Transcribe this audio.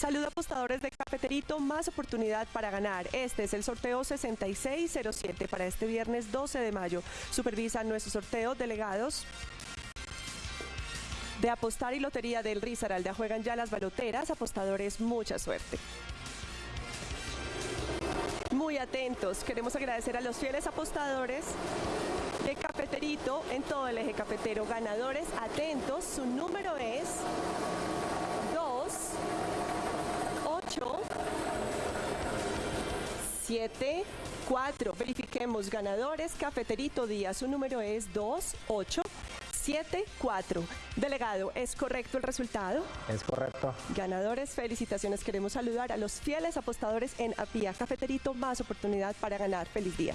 Salud apostadores de Cafeterito, más oportunidad para ganar. Este es el sorteo 6607 para este viernes 12 de mayo. Supervisan nuestro sorteo delegados de apostar y lotería del Risaralda. Juegan ya las baloteras, apostadores, mucha suerte. Muy atentos, queremos agradecer a los fieles apostadores de Cafeterito en todo el eje cafetero. Ganadores, atentos, su número es 2, 8, 7, 4. Verifiquemos ganadores. Cafeterito Día, su número es 2, 8, 7, 4. Delegado, ¿es correcto el resultado? Es correcto. Ganadores, felicitaciones. Queremos saludar a los fieles apostadores en Apia Cafeterito. Más oportunidad para ganar. Feliz día.